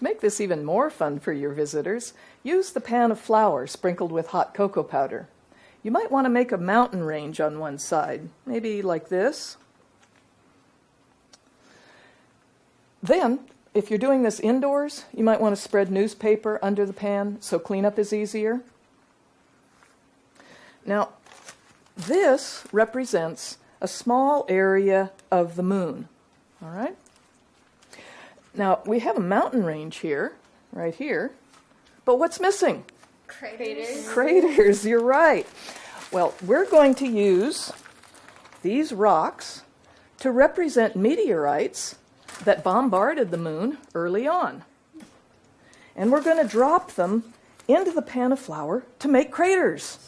To make this even more fun for your visitors, use the pan of flour sprinkled with hot cocoa powder. You might want to make a mountain range on one side, maybe like this. Then, if you're doing this indoors, you might want to spread newspaper under the pan so cleanup is easier. Now, this represents a small area of the moon. All right? Now, we have a mountain range here, right here, but what's missing? Craters. Craters, you're right. Well, we're going to use these rocks to represent meteorites that bombarded the moon early on. And we're going to drop them into the pan of flour to make craters.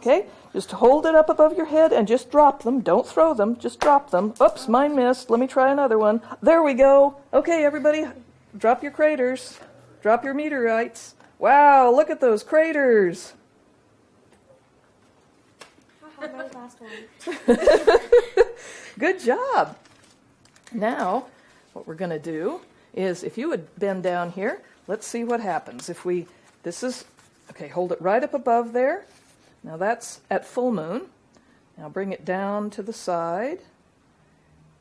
Okay? Just hold it up above your head and just drop them. Don't throw them, just drop them. Oops, mine missed. Let me try another one. There we go. Okay, everybody, drop your craters. Drop your meteorites. Wow, look at those craters. Good job. Now, what we're going to do is if you would bend down here, let's see what happens. If we, this is, okay, hold it right up above there. Now that's at full moon. Now bring it down to the side.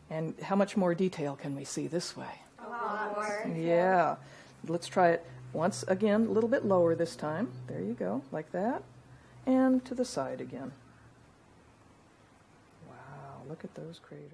And how much more detail can we see this way? A lot more. Yeah. Let's try it once again, a little bit lower this time. There you go, like that. And to the side again. Wow, look at those craters.